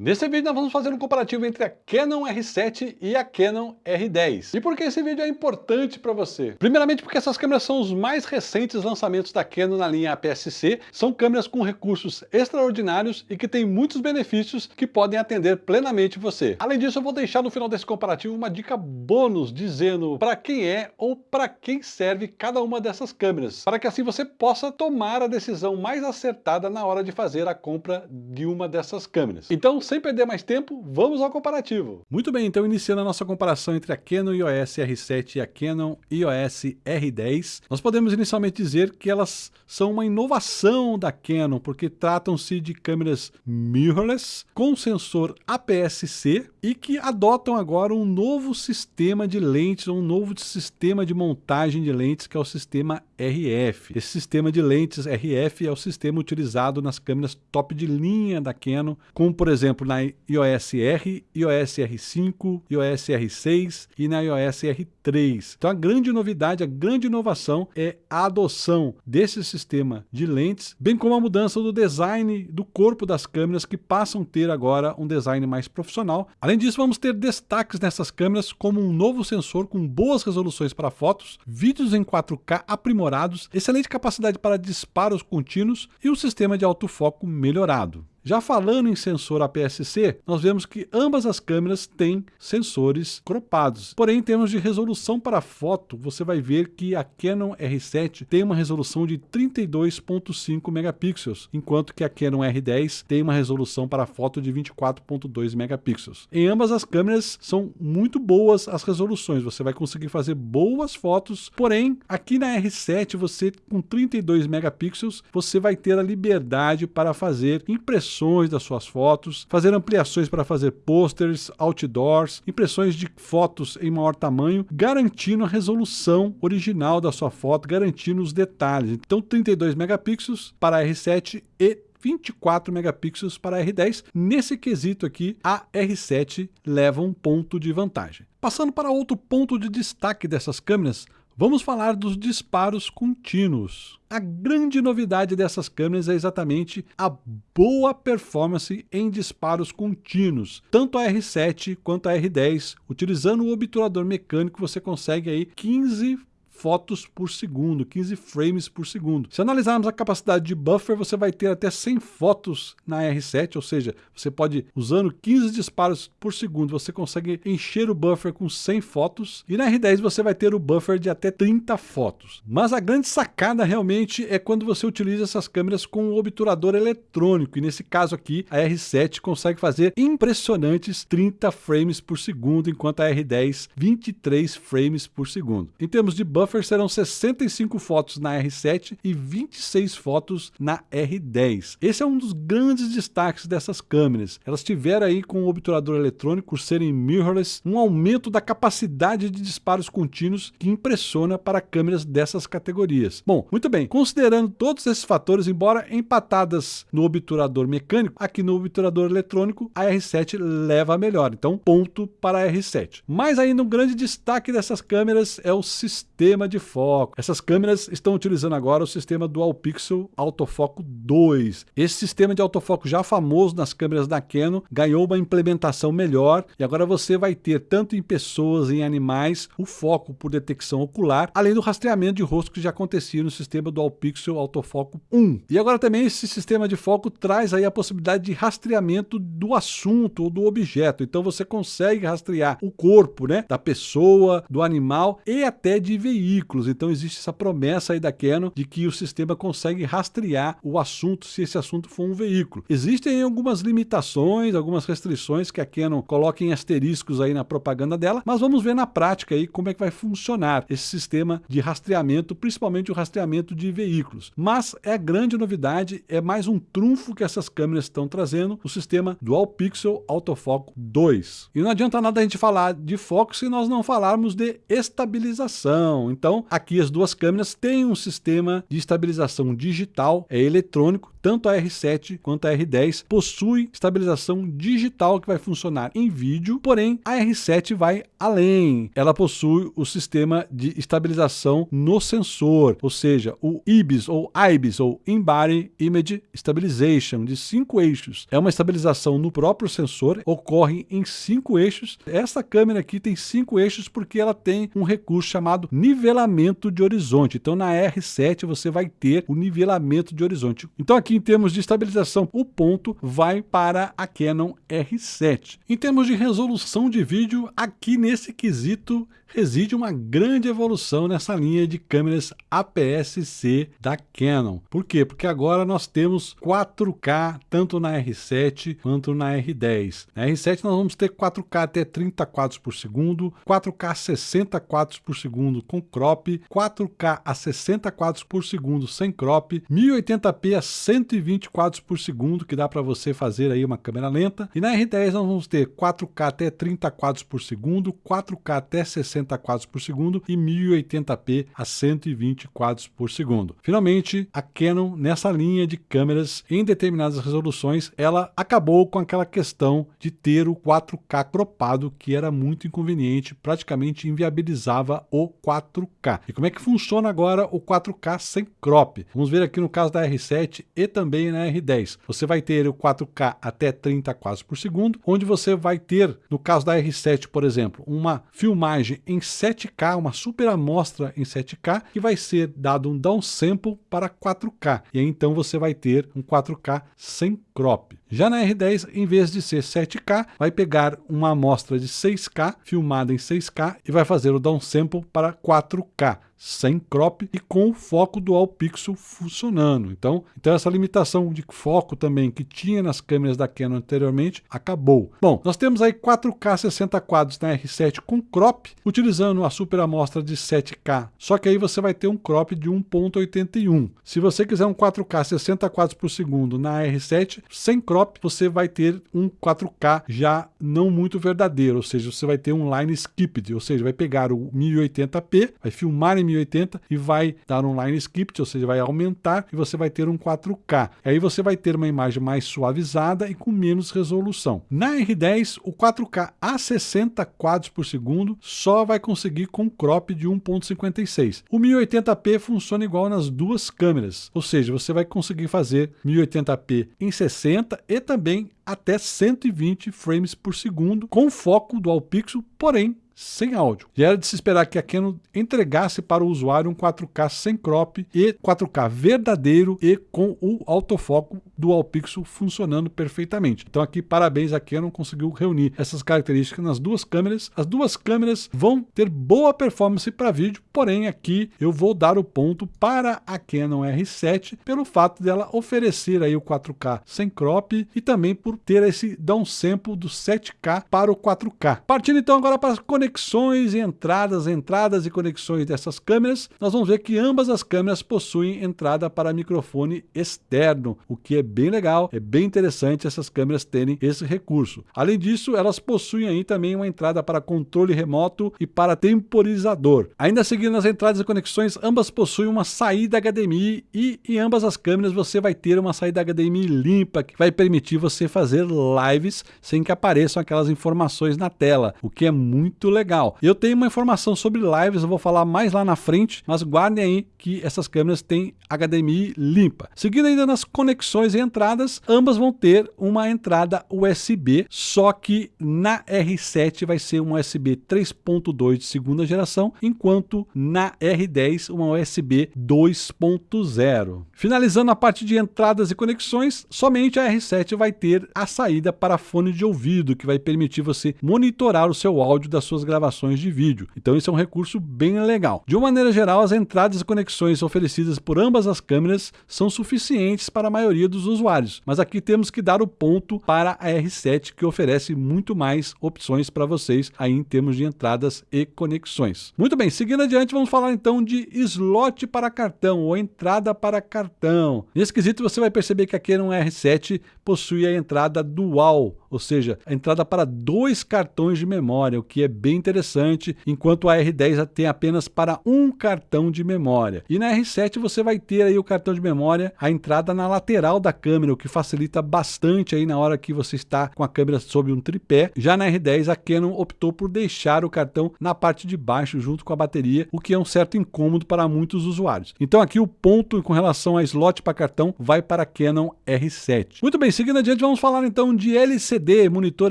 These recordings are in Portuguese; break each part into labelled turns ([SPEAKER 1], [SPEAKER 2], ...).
[SPEAKER 1] Nesse vídeo nós vamos fazer um comparativo entre a Canon R7 e a Canon R10. E por que esse vídeo é importante para você? Primeiramente porque essas câmeras são os mais recentes lançamentos da Canon na linha APS-C, são câmeras com recursos extraordinários e que têm muitos benefícios que podem atender plenamente você. Além disso, eu vou deixar no final desse comparativo uma dica bônus dizendo para quem é ou para quem serve cada uma dessas câmeras, para que assim você possa tomar a decisão mais acertada na hora de fazer a compra de uma dessas câmeras. Então, sem perder mais tempo, vamos ao comparativo. Muito bem, então iniciando a nossa comparação entre a Canon EOS R7 e a Canon EOS R10, nós podemos inicialmente dizer que elas são uma inovação da Canon, porque tratam-se de câmeras mirrorless, com sensor APS-C e que adotam agora um novo sistema de lentes, um novo sistema de montagem de lentes, que é o sistema RF. Esse sistema de lentes RF é o sistema utilizado nas câmeras top de linha da Canon, como por exemplo na iOS R, iOS R5, iOS R6 e na iOS R3. Então a grande novidade, a grande inovação é a adoção desse sistema de lentes, bem como a mudança do design do corpo das câmeras que passam a ter agora um design mais profissional. Além disso, vamos ter destaques nessas câmeras como um novo sensor com boas resoluções para fotos, vídeos em 4K aprimorados aprimorados, excelente capacidade para disparos contínuos e um sistema de autofoco melhorado. Já falando em sensor APS-C, nós vemos que ambas as câmeras têm sensores cropados. Porém, em termos de resolução para foto, você vai ver que a Canon R7 tem uma resolução de 32.5 megapixels, enquanto que a Canon R10 tem uma resolução para foto de 24.2 megapixels. Em ambas as câmeras são muito boas as resoluções, você vai conseguir fazer boas fotos, porém, aqui na R7 você com 32 megapixels, você vai ter a liberdade para fazer impressões impressões das suas fotos, fazer ampliações para fazer posters, outdoors, impressões de fotos em maior tamanho, garantindo a resolução original da sua foto, garantindo os detalhes. Então 32 megapixels para a R7 e 24 megapixels para a R10. Nesse quesito aqui, a R7 leva um ponto de vantagem. Passando para outro ponto de destaque dessas câmeras, Vamos falar dos disparos contínuos. A grande novidade dessas câmeras é exatamente a boa performance em disparos contínuos. Tanto a R7 quanto a R10, utilizando o obturador mecânico, você consegue aí 15 fotos por segundo, 15 frames por segundo. Se analisarmos a capacidade de buffer, você vai ter até 100 fotos na R7, ou seja, você pode, usando 15 disparos por segundo, você consegue encher o buffer com 100 fotos, e na R10 você vai ter o buffer de até 30 fotos. Mas a grande sacada realmente é quando você utiliza essas câmeras com o obturador eletrônico, e nesse caso aqui, a R7 consegue fazer impressionantes 30 frames por segundo, enquanto a R10 23 frames por segundo. Em termos de buffer, buffer serão 65 fotos na R7 e 26 fotos na R10. Esse é um dos grandes destaques dessas câmeras. Elas tiveram aí com o obturador eletrônico, serem mirrorless, um aumento da capacidade de disparos contínuos que impressiona para câmeras dessas categorias. Bom, muito bem, considerando todos esses fatores, embora empatadas no obturador mecânico, aqui no obturador eletrônico, a R7 leva a melhor. Então, ponto para a R7. Mas ainda um grande destaque dessas câmeras é o sistema sistema de foco. Essas câmeras estão utilizando agora o sistema Dual Pixel Autofoco 2. Esse sistema de autofoco já famoso nas câmeras da Canon ganhou uma implementação melhor e agora você vai ter tanto em pessoas em animais o foco por detecção ocular, além do rastreamento de rosto que já acontecia no sistema Dual Pixel Autofoco 1. E agora também esse sistema de foco traz aí a possibilidade de rastreamento do assunto ou do objeto. Então você consegue rastrear o corpo, né, da pessoa, do animal e até de veículos veículos. Então existe essa promessa aí da Canon de que o sistema consegue rastrear o assunto se esse assunto for um veículo. Existem algumas limitações, algumas restrições que a Canon coloca em asteriscos aí na propaganda dela, mas vamos ver na prática aí como é que vai funcionar esse sistema de rastreamento, principalmente o rastreamento de veículos. Mas é a grande novidade, é mais um trunfo que essas câmeras estão trazendo, o sistema Dual Pixel Autofoco 2. E não adianta nada a gente falar de foco se nós não falarmos de estabilização. Então, aqui as duas câmeras têm um sistema de estabilização digital, é eletrônico, tanto a R7 quanto a R10 possuem estabilização digital que vai funcionar em vídeo, porém a R7 vai além. Ela possui o sistema de estabilização no sensor, ou seja, o IBIS ou IBIS ou In-Body Image Stabilization de cinco eixos. É uma estabilização no próprio sensor, ocorre em cinco eixos. Essa câmera aqui tem cinco eixos porque ela tem um recurso chamado nivelamento de horizonte. Então na R7 você vai ter o nivelamento de horizonte. Então aqui em termos de estabilização, o ponto vai para a Canon R7. Em termos de resolução de vídeo, aqui nesse quesito reside uma grande evolução nessa linha de câmeras APS-C da Canon. Por quê? Porque agora nós temos 4K tanto na R7 quanto na R10. Na R7 nós vamos ter 4K até 30 quadros por segundo, 4K 60 quadros por segundo com crop, 4K a 60 quadros por segundo sem crop, 1080p a 120 quadros por segundo, que dá para você fazer aí uma câmera lenta. E na R10 nós vamos ter 4K até 30 quadros por segundo, 4K até 60 60 quadros por segundo e 1080p a 120 quadros por segundo. Finalmente, a Canon, nessa linha de câmeras em determinadas resoluções, ela acabou com aquela questão de ter o 4K cropado, que era muito inconveniente, praticamente inviabilizava o 4K. E como é que funciona agora o 4K sem crop? Vamos ver aqui no caso da R7 e também na R10. Você vai ter o 4K até 30 quadros por segundo, onde você vai ter, no caso da R7, por exemplo, uma filmagem em 7K, uma super amostra em 7K, que vai ser dado um downsample para 4K. E aí então você vai ter um 4K sem crop. Já na R10, em vez de ser 7K, vai pegar uma amostra de 6K, filmada em 6K, e vai fazer o downsample para 4K sem crop e com o foco dual pixel funcionando. Então, então essa limitação de foco também que tinha nas câmeras da Canon anteriormente acabou. Bom, nós temos aí 4K 60 quadros na R7 com crop, utilizando a super amostra de 7K. Só que aí você vai ter um crop de 1.81. Se você quiser um 4K 60 quadros por segundo na R7 sem crop, você vai ter um 4K já não muito verdadeiro, ou seja, você vai ter um line skipped, ou seja, vai pegar o 1080p, vai filmar em 1080 e vai dar um line script, ou seja, vai aumentar e você vai ter um 4K. Aí você vai ter uma imagem mais suavizada e com menos resolução. Na R10, o 4K a 60 quadros por segundo só vai conseguir com crop de 1.56. O 1080p funciona igual nas duas câmeras, ou seja, você vai conseguir fazer 1080p em 60 e também até 120 frames por segundo com foco dual pixel, porém sem áudio. E era de se esperar que a Canon entregasse para o usuário um 4K sem crop e 4K verdadeiro e com o autofoco dual pixel funcionando perfeitamente. Então aqui parabéns a Canon conseguiu reunir essas características nas duas câmeras. As duas câmeras vão ter boa performance para vídeo, porém aqui eu vou dar o ponto para a Canon R7 pelo fato dela oferecer aí o 4K sem crop e também por ter esse downsample do 7K para o 4K. Partindo então agora para as conexões e entradas, entradas e conexões dessas câmeras, nós vamos ver que ambas as câmeras possuem entrada para microfone externo, o que é bem legal, é bem interessante essas câmeras terem esse recurso. Além disso, elas possuem aí também uma entrada para controle remoto e para temporizador. Ainda seguindo as entradas e conexões, ambas possuem uma saída HDMI e em ambas as câmeras você vai ter uma saída HDMI limpa que vai permitir você fazer lives sem que apareçam aquelas informações na tela, o que é muito legal legal. Eu tenho uma informação sobre lives, eu vou falar mais lá na frente, mas guardem aí que essas câmeras têm HDMI limpa. Seguindo ainda nas conexões e entradas, ambas vão ter uma entrada USB, só que na R7 vai ser uma USB 3.2 de segunda geração, enquanto na R10 uma USB 2.0. Finalizando a parte de entradas e conexões, somente a R7 vai ter a saída para fone de ouvido, que vai permitir você monitorar o seu áudio das suas gravações de vídeo. Então isso é um recurso bem legal. De uma maneira geral, as entradas e conexões oferecidas por ambas as câmeras são suficientes para a maioria dos usuários, mas aqui temos que dar o ponto para a R7 que oferece muito mais opções para vocês aí em termos de entradas e conexões. Muito bem, seguindo adiante vamos falar então de slot para cartão ou entrada para cartão. Nesse quesito você vai perceber que aqui no R7 possui a entrada dual, ou seja, a entrada para dois cartões de memória, o que é bem bem interessante, enquanto a R10 tem apenas para um cartão de memória. E na R7 você vai ter aí o cartão de memória, a entrada na lateral da câmera, o que facilita bastante aí na hora que você está com a câmera sob um tripé. Já na R10 a Canon optou por deixar o cartão na parte de baixo junto com a bateria, o que é um certo incômodo para muitos usuários. Então aqui o ponto com relação a slot para cartão vai para a Canon R7. Muito bem, seguindo adiante vamos falar então de LCD, monitor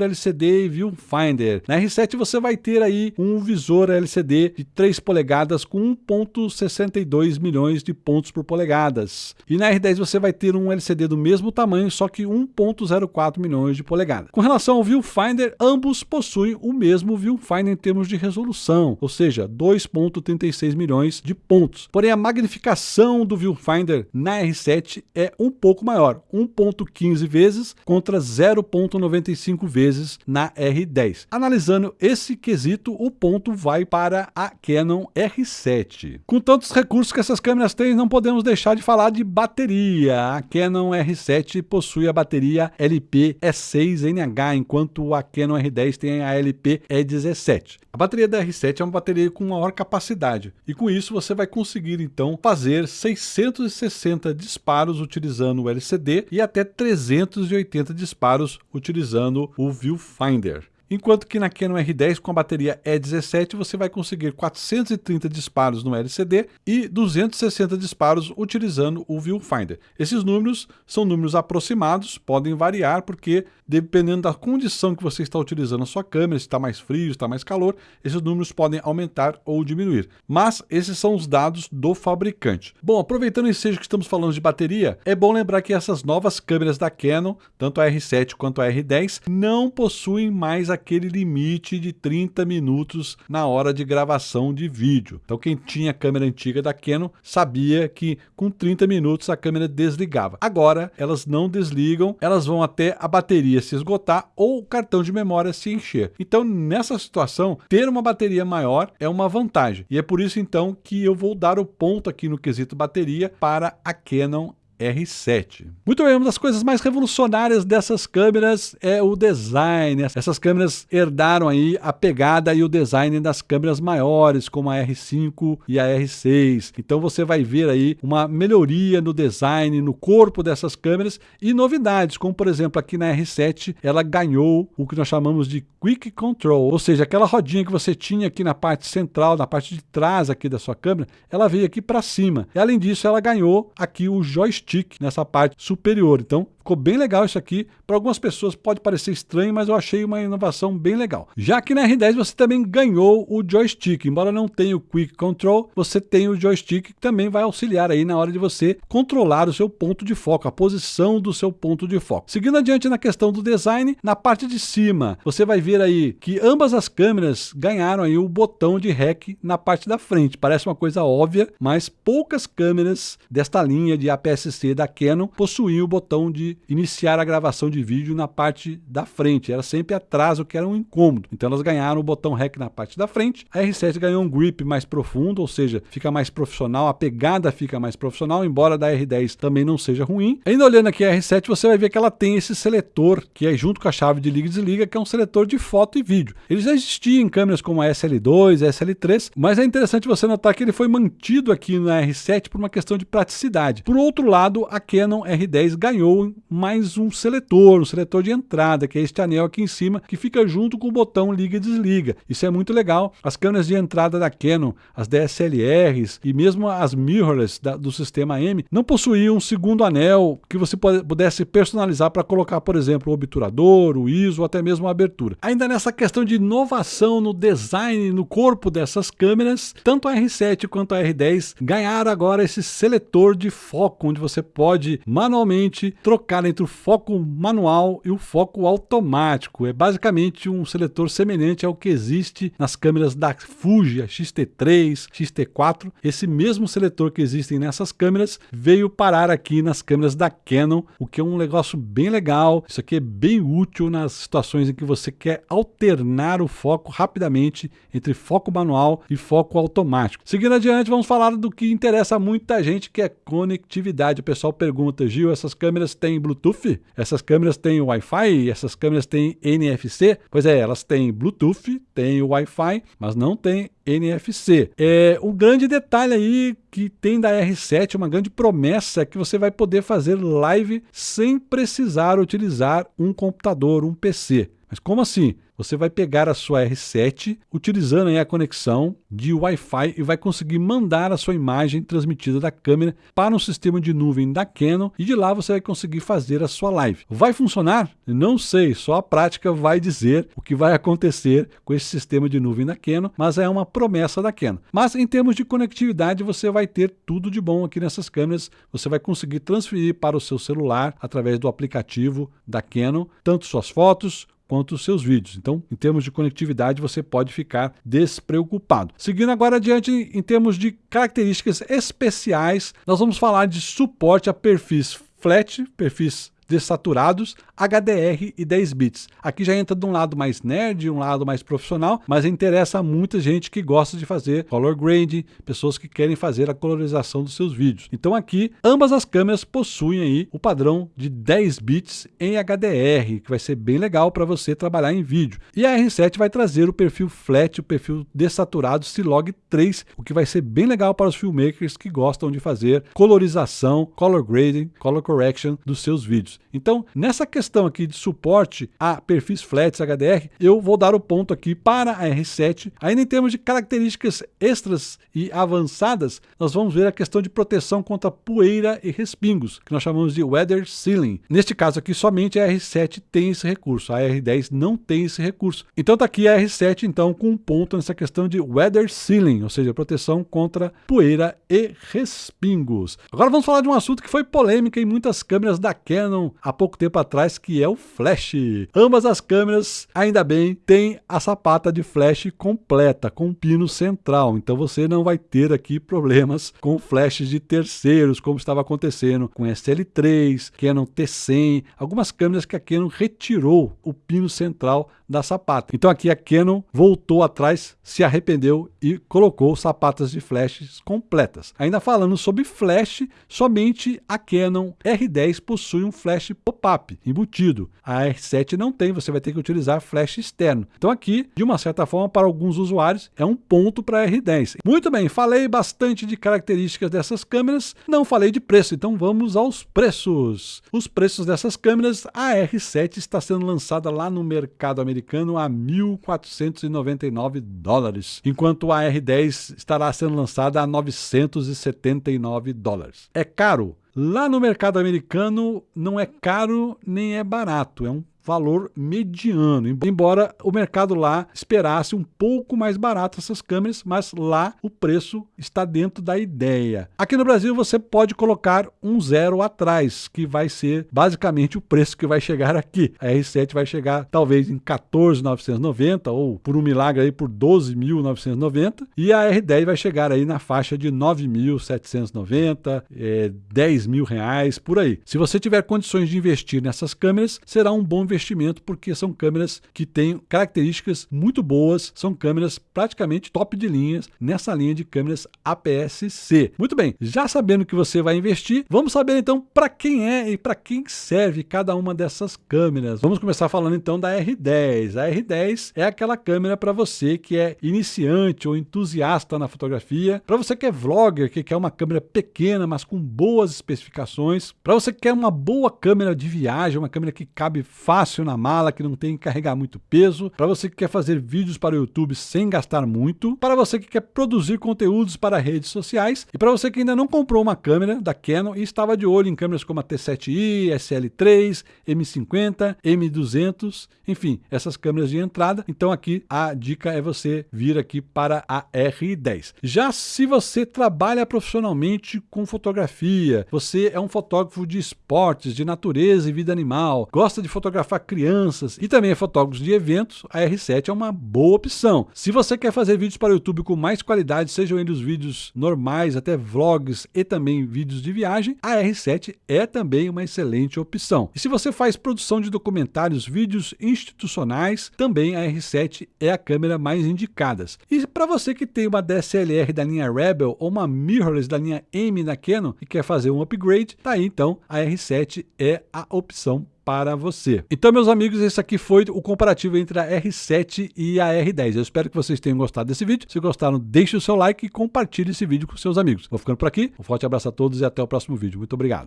[SPEAKER 1] LCD e viewfinder. Na R7 você vai ter aí um visor LCD de 3 polegadas com 1.62 milhões de pontos por polegadas. E na R10 você vai ter um LCD do mesmo tamanho, só que 1.04 milhões de polegadas. Com relação ao viewfinder, ambos possuem o mesmo viewfinder em termos de resolução, ou seja, 2.36 milhões de pontos. Porém, a magnificação do viewfinder na R7 é um pouco maior, 1.15 vezes contra 0.95 vezes na R10. Analisando esse quesito, o ponto vai para a Canon R7. Com tantos recursos que essas câmeras têm, não podemos deixar de falar de bateria. A Canon R7 possui a bateria LP E6NH, enquanto a Canon R10 tem a LP E17. A bateria da R7 é uma bateria com maior capacidade e com isso você vai conseguir então fazer 660 disparos utilizando o LCD e até 380 disparos utilizando o viewfinder enquanto que na Canon R10 com a bateria E17 você vai conseguir 430 disparos no LCD e 260 disparos utilizando o viewfinder. Esses números são números aproximados, podem variar porque dependendo da condição que você está utilizando a sua câmera, se está mais frio, se está mais calor, esses números podem aumentar ou diminuir. Mas esses são os dados do fabricante. Bom, aproveitando o ensejo que estamos falando de bateria, é bom lembrar que essas novas câmeras da Canon, tanto a R7 quanto a R10, não possuem mais aquele limite de 30 minutos na hora de gravação de vídeo. Então quem tinha câmera antiga da Canon sabia que com 30 minutos a câmera desligava. Agora elas não desligam, elas vão até a bateria se esgotar ou o cartão de memória se encher. Então, nessa situação, ter uma bateria maior é uma vantagem. E é por isso, então, que eu vou dar o ponto aqui no quesito bateria para a Canon R7. Muito bem, uma das coisas mais revolucionárias dessas câmeras é o design. Essas câmeras herdaram aí a pegada e o design das câmeras maiores, como a R5 e a R6. Então você vai ver aí uma melhoria no design, no corpo dessas câmeras e novidades, como por exemplo aqui na R7 ela ganhou o que nós chamamos de Quick Control, ou seja, aquela rodinha que você tinha aqui na parte central, na parte de trás aqui da sua câmera, ela veio aqui para cima. E além disso, ela ganhou aqui o joystick stick nessa parte superior. Então, ficou bem legal isso aqui. Para algumas pessoas pode parecer estranho, mas eu achei uma inovação bem legal. Já que na R10 você também ganhou o joystick. Embora não tenha o Quick Control, você tem o joystick que também vai auxiliar aí na hora de você controlar o seu ponto de foco, a posição do seu ponto de foco. Seguindo adiante na questão do design, na parte de cima, você vai ver aí que ambas as câmeras ganharam aí o botão de REC na parte da frente. Parece uma coisa óbvia, mas poucas câmeras desta linha de APS-C da Canon possuía o botão de iniciar a gravação de vídeo na parte da frente, era sempre atrás, o que era um incômodo. Então elas ganharam o botão REC na parte da frente, a R7 ganhou um grip mais profundo, ou seja, fica mais profissional, a pegada fica mais profissional, embora da R10 também não seja ruim. Ainda olhando aqui a R7, você vai ver que ela tem esse seletor, que é junto com a chave de liga e desliga, que é um seletor de foto e vídeo. Ele já existia em câmeras como a SL2, a SL3, mas é interessante você notar que ele foi mantido aqui na R7 por uma questão de praticidade. Por outro lado, lado, a Canon R10 ganhou mais um seletor, um seletor de entrada, que é este anel aqui em cima, que fica junto com o botão liga e desliga. Isso é muito legal. As câmeras de entrada da Canon, as DSLRs e mesmo as mirrorless da, do sistema M, não possuíam um segundo anel que você pudesse personalizar para colocar, por exemplo, o obturador, o ISO até mesmo a abertura. Ainda nessa questão de inovação no design, no corpo dessas câmeras, tanto a R7 quanto a R10 ganharam agora esse seletor de foco, onde você você pode manualmente trocar entre o foco manual e o foco automático. É basicamente um seletor semelhante ao que existe nas câmeras da Fuji, a XT3, XT4. Esse mesmo seletor que existem nessas câmeras veio parar aqui nas câmeras da Canon, o que é um negócio bem legal. Isso aqui é bem útil nas situações em que você quer alternar o foco rapidamente entre foco manual e foco automático. Seguindo adiante, vamos falar do que interessa muita gente, que é conectividade. O pessoal pergunta, Gil, essas câmeras têm Bluetooth? Essas câmeras têm Wi-Fi? Essas câmeras têm NFC? Pois é, elas têm Bluetooth, têm Wi-Fi, mas não têm NFC. É, o grande detalhe aí que tem da R7, uma grande promessa, é que você vai poder fazer live sem precisar utilizar um computador, um PC. Mas como assim? Você vai pegar a sua R7 utilizando a conexão de Wi-Fi e vai conseguir mandar a sua imagem transmitida da câmera para um sistema de nuvem da Canon e de lá você vai conseguir fazer a sua live. Vai funcionar? Não sei, só a prática vai dizer o que vai acontecer com esse sistema de nuvem da Canon, mas é uma promessa da Canon. Mas em termos de conectividade, você vai ter tudo de bom aqui nessas câmeras. Você vai conseguir transferir para o seu celular através do aplicativo da Canon, tanto suas fotos quanto os seus vídeos. Então, em termos de conectividade, você pode ficar despreocupado. Seguindo agora adiante, em termos de características especiais, nós vamos falar de suporte a perfis flat, perfis dessaturados, HDR e 10 bits. Aqui já entra de um lado mais nerd, um lado mais profissional, mas interessa a muita gente que gosta de fazer color grading, pessoas que querem fazer a colorização dos seus vídeos. Então aqui, ambas as câmeras possuem aí o padrão de 10 bits em HDR, que vai ser bem legal para você trabalhar em vídeo. E a R7 vai trazer o perfil flat, o perfil dessaturado C-Log 3, o que vai ser bem legal para os filmmakers que gostam de fazer colorização, color grading, color correction dos seus vídeos. Então, nessa questão aqui de suporte a perfis flats HDR, eu vou dar o ponto aqui para a R7. Ainda em termos de características extras e avançadas, nós vamos ver a questão de proteção contra poeira e respingos, que nós chamamos de weather sealing. Neste caso aqui, somente a R7 tem esse recurso, a R10 não tem esse recurso. Então está aqui a R7 então com um ponto nessa questão de weather sealing, ou seja, proteção contra poeira e respingos. Agora vamos falar de um assunto que foi polêmica em muitas câmeras da Canon há pouco tempo atrás, que é o flash. Ambas as câmeras, ainda bem, têm a sapata de flash completa, com pino central. Então você não vai ter aqui problemas com flashes de terceiros, como estava acontecendo com SL3, Canon T100, algumas câmeras que a Canon retirou o pino central da sapata. Então aqui a Canon voltou atrás, se arrependeu e colocou sapatas de flashes completas. Ainda falando sobre flash, somente a Canon R10 possui um flash pop-up embutido. A R7 não tem, você vai ter que utilizar flash externo. Então aqui, de uma certa forma, para alguns usuários, é um ponto para a R10. Muito bem, falei bastante de características dessas câmeras, não falei de preço, então vamos aos preços. Os preços dessas câmeras, a R7 está sendo lançada lá no mercado americano a 1.499 dólares, enquanto a R10 estará sendo lançada a 979 dólares. É caro? Lá no mercado americano não é caro nem é barato, é um valor mediano, embora o mercado lá esperasse um pouco mais barato essas câmeras, mas lá o preço está dentro da ideia. Aqui no Brasil você pode colocar um zero atrás, que vai ser basicamente o preço que vai chegar aqui. A R7 vai chegar talvez em 14.990 ou por um milagre aí por 12.990 e a R10 vai chegar aí na faixa de 9.790, é, 10 mil reais, por aí. Se você tiver condições de investir nessas câmeras, será um bom investimento investimento porque são câmeras que têm características muito boas, são câmeras praticamente top de linhas nessa linha de câmeras APS-C. Muito bem, já sabendo que você vai investir, vamos saber então para quem é e para quem serve cada uma dessas câmeras. Vamos começar falando então da R10. A R10 é aquela câmera para você que é iniciante ou entusiasta na fotografia, para você que é vlogger, que quer uma câmera pequena, mas com boas especificações, para você que quer uma boa câmera de viagem, uma câmera que cabe fácil fácil na mala, que não tem que carregar muito peso, para você que quer fazer vídeos para o YouTube sem gastar muito, para você que quer produzir conteúdos para redes sociais e para você que ainda não comprou uma câmera da Canon e estava de olho em câmeras como a T7i, SL3, M50, M200, enfim, essas câmeras de entrada. Então aqui a dica é você vir aqui para a R10. Já se você trabalha profissionalmente com fotografia, você é um fotógrafo de esportes, de natureza e vida animal, gosta de fotografar fotografar crianças e também é fotógrafo de eventos, a R7 é uma boa opção. Se você quer fazer vídeos para o YouTube com mais qualidade, sejam eles vídeos normais, até vlogs e também vídeos de viagem, a R7 é também uma excelente opção. E se você faz produção de documentários, vídeos institucionais, também a R7 é a câmera mais indicada. E para você que tem uma DSLR da linha Rebel ou uma mirrorless da linha M da Canon e quer fazer um upgrade, tá aí então a R7 é a opção para você. Então, meus amigos, esse aqui foi o comparativo entre a R7 e a R10. Eu espero que vocês tenham gostado desse vídeo. Se gostaram, deixe o seu like e compartilhe esse vídeo com seus amigos. Vou ficando por aqui. Um forte abraço a todos e até o próximo vídeo. Muito obrigado.